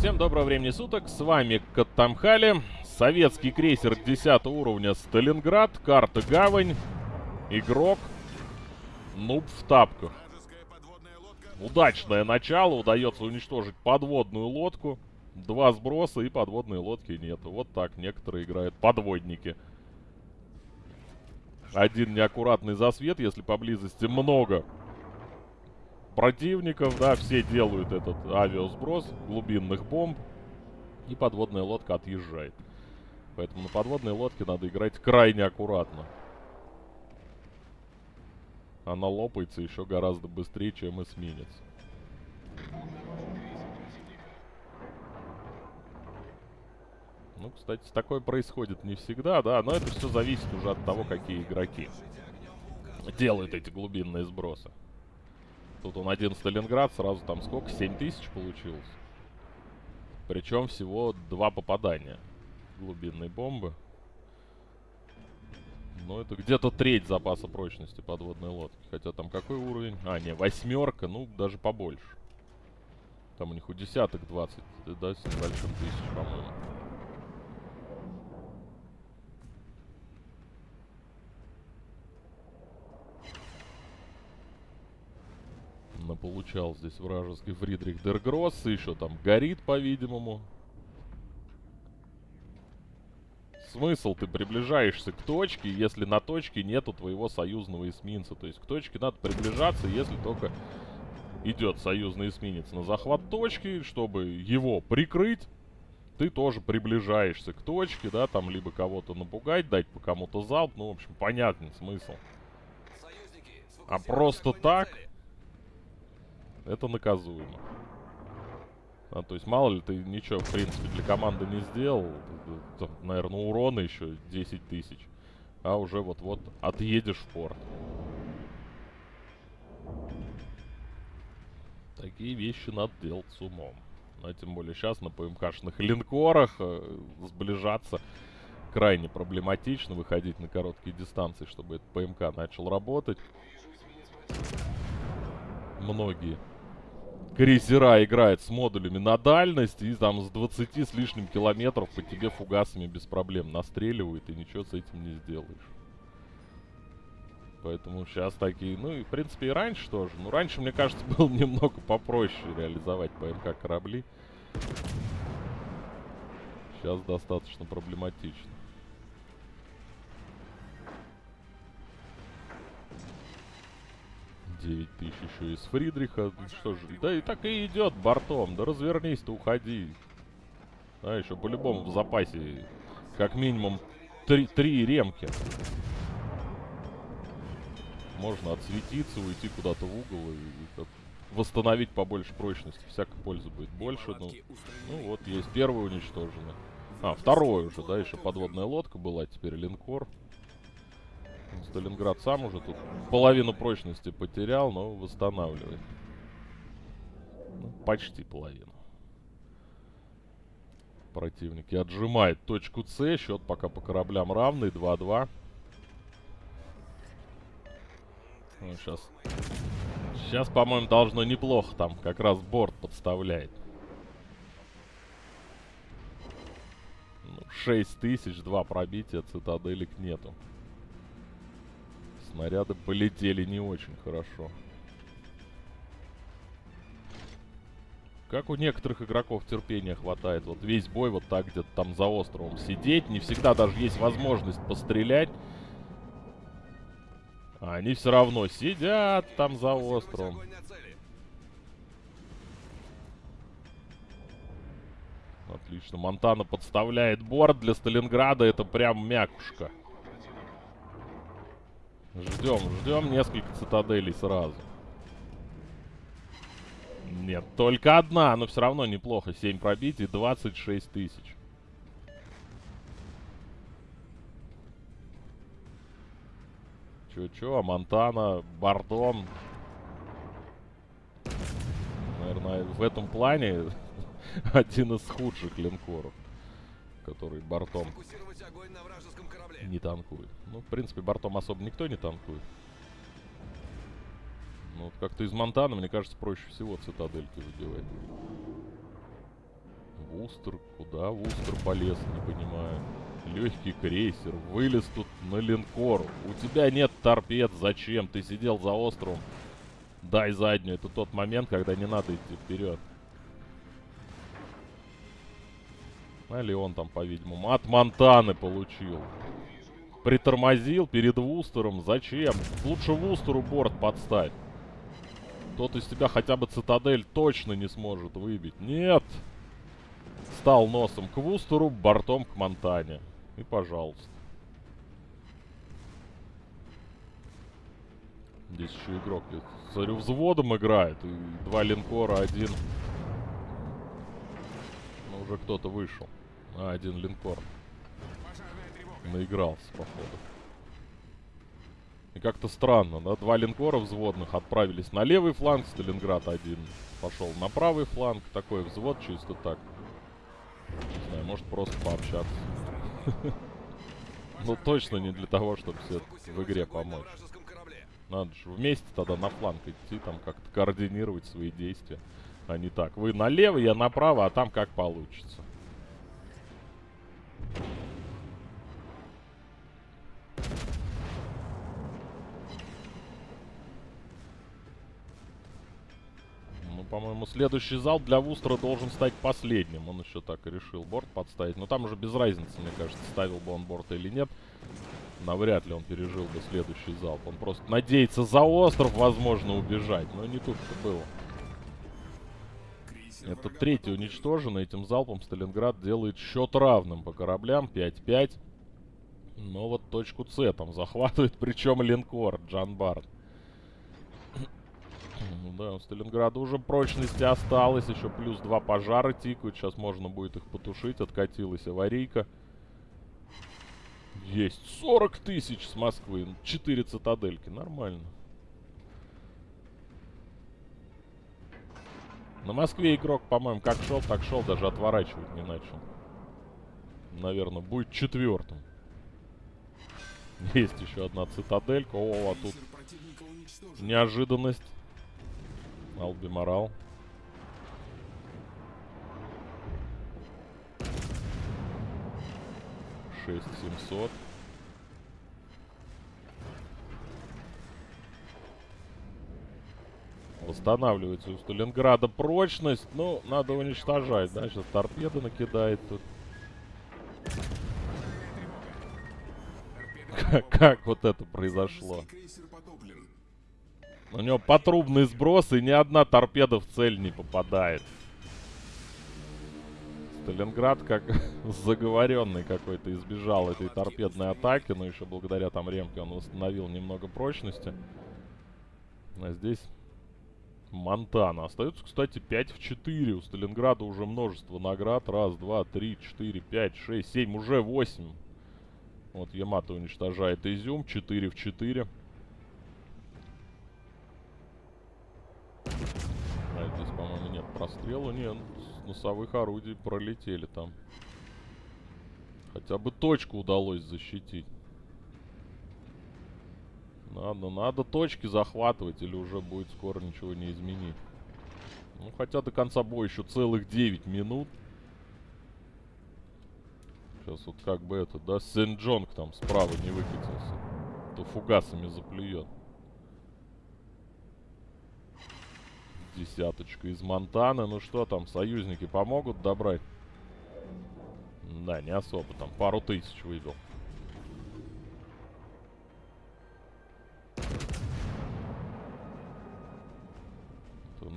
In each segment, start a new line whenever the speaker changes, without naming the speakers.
Всем доброго времени суток, с вами Каттамхали, советский крейсер 10 уровня Сталинград, карта Гавань, игрок, нуб в тапках. Удачное начало, удается уничтожить подводную лодку, два сброса и подводной лодки нету. Вот так некоторые играют подводники. Один неаккуратный засвет, если поблизости много противников, да, все делают этот авиасброс глубинных бомб, и подводная лодка отъезжает. Поэтому на подводной лодке надо играть крайне аккуратно. Она лопается еще гораздо быстрее, чем эсминец. Ну, кстати, такое происходит не всегда, да, но это все зависит уже от того, какие игроки делают эти глубинные сбросы. Тут он один Сталинград, сразу там сколько? 7 тысяч получилось. Причем всего два попадания глубинной бомбы. Ну, это где-то треть запаса прочности подводной лодки. Хотя там какой уровень? А, не, восьмерка, ну, даже побольше. Там у них у десяток 20, да, с небольшим тысяч, по-моему. Получал здесь вражеский Фридрих Дергросс. Еще там горит, по-видимому. Смысл, ты приближаешься к точке, если на точке нету твоего союзного эсминца. То есть к точке надо приближаться, если только идет союзный эсминец на захват точки, чтобы его прикрыть. Ты тоже приближаешься к точке, да, там либо кого-то напугать, дать по кому-то залп. Ну, в общем, понятный смысл. А просто так это наказуемо. А, то есть, мало ли, ты ничего, в принципе, для команды не сделал. Там, наверное, урона еще 10 тысяч. А уже вот-вот отъедешь в порт. Такие вещи надо делать с умом. А тем более сейчас на ПМКшных линкорах э, сближаться крайне проблематично. Выходить на короткие дистанции, чтобы этот ПМК начал работать. Многие крейсера играет с модулями на дальность и там с 20 с лишним километров по тебе фугасами без проблем настреливают и ничего с этим не сделаешь. Поэтому сейчас такие, ну и в принципе и раньше тоже. Ну раньше, мне кажется, было немного попроще реализовать ПМК корабли. Сейчас достаточно проблематично. 9 тысяч еще из Фридриха. Что же, да и так и идет бортом. Да развернись-то, уходи. А, еще по-любому в запасе как минимум три, три ремки. Можно отсветиться, уйти куда-то в угол и, и восстановить побольше прочности. Всякой пользы будет больше. Ну, ну вот, есть первый уничтоженный. А, второй уже, да, еще подводная лодка была, теперь линкор. Сталинград сам уже тут половину прочности потерял, но восстанавливает. Ну, почти половину. Противники отжимает точку С. Счет пока по кораблям равный. 2-2. Ну, сейчас... Сейчас, по-моему, должно неплохо там. Как раз борт подставляет. Ну, 6 тысяч, 2 пробития, цитаделек нету. Снаряды полетели не очень хорошо. Как у некоторых игроков терпения хватает. Вот весь бой вот так где-то там за островом сидеть. Не всегда даже есть возможность пострелять. А они все равно сидят там за островом. Отлично. Монтана подставляет борт для Сталинграда. Это прям мякушка. Ждем, ждем несколько цитаделей сразу. Нет, только одна, но все равно неплохо. 7 пробитий, 26 тысяч. Чё-чё, а Монтана, Бардон. Наверное, в этом плане один из худших линкоров, который бортом не танкует. Ну, в принципе, бортом особо никто не танкует. Ну, вот как-то из Монтана, мне кажется, проще всего цитадельки задевать. Вустер, куда Вустер полез, не понимаю. Легкий крейсер, вылез тут на линкор. У тебя нет торпед, зачем? Ты сидел за островом. Дай заднюю. Это тот момент, когда не надо идти вперед. А Леон там, по-видимому, от Монтаны получил. Притормозил перед Вустером. Зачем? Лучше Вустеру борт подставь. Тот из тебя хотя бы цитадель точно не сможет выбить. Нет! Стал носом к Вустеру, бортом к Монтане. И пожалуйста. Здесь еще игрок, я смотрю, взводом играет. И два линкора, один... Ну, уже кто-то вышел. А, один линкор. Наигрался, походу. И как-то странно, да? Два линкора взводных отправились на левый фланг, Сталинград один пошел на правый фланг. Такой взвод чисто так. Не знаю, может просто пообщаться. Ну точно не для того, чтобы все в игре помочь. Надо же вместе тогда на фланг идти, там как-то координировать свои действия. А не так. Вы налево, я направо, а там как получится. По-моему, следующий зал для Вустера должен стать последним. Он еще так и решил борт подставить. Но там уже без разницы, мне кажется, ставил бы он борт или нет. Навряд ли он пережил бы следующий залп. Он просто надеется за остров, возможно, убежать. Но не тут-то было. Это третий уничтожен. Этим залпом Сталинград делает счет равным по кораблям. 5-5. Но вот точку С там захватывает, причем линкор Джан Барт. Да, у Сталинграда уже прочности осталось. Еще плюс два пожара тикают. Сейчас можно будет их потушить. Откатилась аварийка. Есть 40 тысяч с Москвы. 4 цитадельки. Нормально. На Москве игрок, по-моему, как шел, так шел. Даже отворачивать не начал. Наверное, будет четвертым. Есть еще одна цитаделька. О, а тут неожиданность. Алби Морал. Шесть семьсот. Восстанавливается у Сталинграда прочность. Ну, надо уничтожать, да? Сейчас торпеды накидает тут. Как, вот это произошло? У него потрубный сброс, и ни одна торпеда в цель не попадает. Сталинград как заговоренный какой-то избежал этой торпедной атаки, но еще благодаря там ремке он восстановил немного прочности. А здесь Монтана. Остается, кстати, 5 в 4. У Сталинграда уже множество наград. Раз, два, три, четыре, пять, шесть, семь. Уже 8. Вот Ямато уничтожает Изюм. 4 в 4. А здесь, по-моему, нет прострела. Нет, с носовых орудий пролетели там. Хотя бы точку удалось защитить. Надо, надо точки захватывать, или уже будет скоро ничего не изменить. Ну, хотя до конца боя еще целых 9 минут. Сейчас вот как бы это, да, Сен-Джонг там справа не выкатился. То фугасами заплюет. Десяточка из Монтаны. Ну что там, союзники помогут добрать? Да, не особо. Там пару тысяч выбил.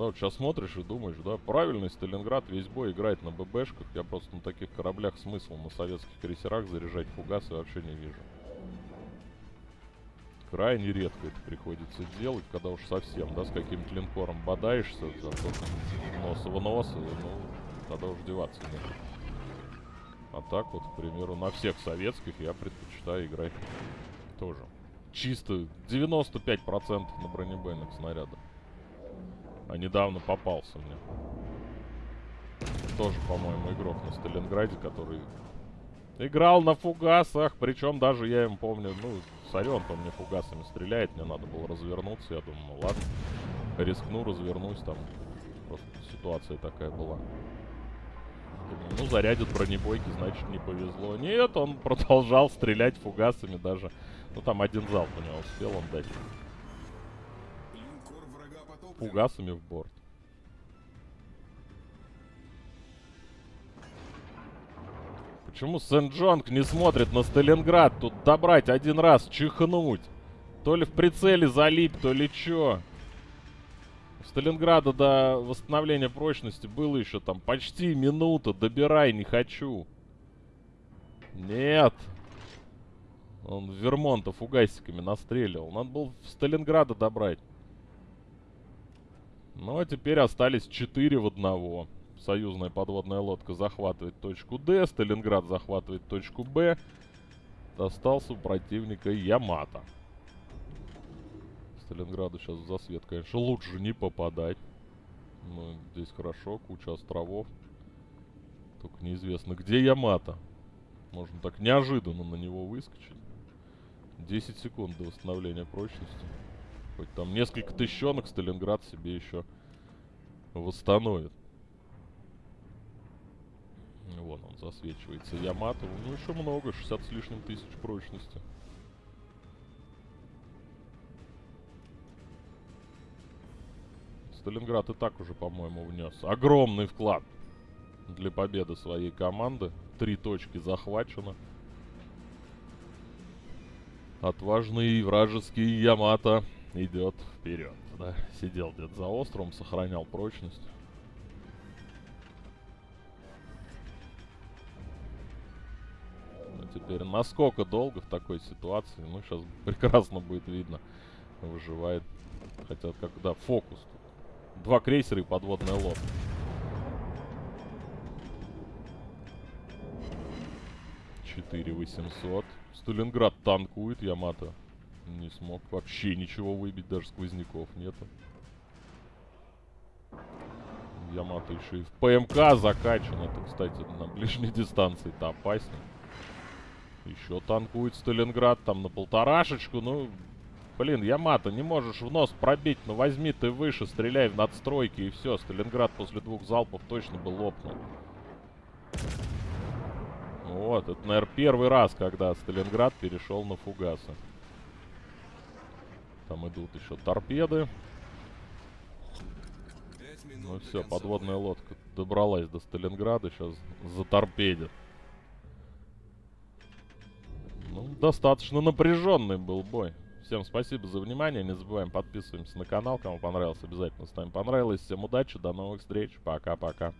Да, вот сейчас смотришь и думаешь, да, правильный Сталинград весь бой играет на ББшках. Я просто на таких кораблях смысл на советских крейсерах заряжать фугасы вообще не вижу. Крайне редко это приходится делать, когда уж совсем, да, с каким-то линкором бодаешься, зато нос в нос, ну, тогда уж деваться нет. А так вот, к примеру, на всех советских я предпочитаю играть тоже. Чисто 95% на бронебойных снарядах. А недавно попался мне. Тоже, по-моему, игрок на Сталинграде, который играл на фугасах. Причем даже я им помню, ну, Сорен, он мне фугасами стреляет, мне надо было развернуться. Я думаю, ну ладно, рискну, развернусь там. Просто ситуация такая была. Думаю, ну, зарядит бронебойки, значит, не повезло. Нет, он продолжал стрелять фугасами даже. Ну, там один залп у него успел он дать. Фугасами в борт. Почему Сен-Джонг не смотрит на Сталинград? Тут добрать один раз, чихнуть. То ли в прицеле залип, то ли чё. У Сталинграда до восстановления прочности было еще там почти минута. Добирай, не хочу. Нет. Он Вермонта фугасиками настреливал. Надо было в Сталинграда добрать. Ну, а теперь остались 4 в одного. Союзная подводная лодка захватывает точку Д, Сталинград захватывает точку Б. Остался у противника Ямато. Сталинграду сейчас в засвет, конечно, лучше не попадать. Но здесь хорошо, куча островов. Только неизвестно, где Ямато. Можно так неожиданно на него выскочить. 10 секунд до восстановления прочности. Хоть там несколько тысячонок Сталинград себе еще восстановит. Вон он засвечивается. Ямато. Ну, еще много. 60 с лишним тысяч прочности. Сталинград и так уже, по-моему, внес огромный вклад для победы своей команды. Три точки захвачено. Отважный вражеский Ямато идет вперед. Да, сидел где-то за островом, сохранял прочность. Ну, теперь насколько долго в такой ситуации, ну, сейчас прекрасно будет видно. Выживает. Хотя, когда фокус. тут. Два крейсера и подводная лодка. Четыре восемьсот. Сталинград танкует, Ямато не смог вообще ничего выбить, даже сквозняков нету. Ямато еще и в ПМК закачан. Это, кстати, на ближней дистанции-то опаснее. Еще танкует Сталинград там на полторашечку. Ну, блин, Ямато, не можешь в нос пробить. Ну, возьми ты выше, стреляй в надстройки и все. Сталинград после двух залпов точно бы лопнул. Вот, это, наверное, первый раз, когда Сталинград перешел на фугасы. Там идут еще торпеды. Ну все, подводная лодка добралась до Сталинграда, сейчас заторпедит. Ну, достаточно напряженный был бой. Всем спасибо за внимание. Не забываем подписываемся на канал. Кому понравилось, обязательно ставим понравилось. Всем удачи, до новых встреч. Пока-пока.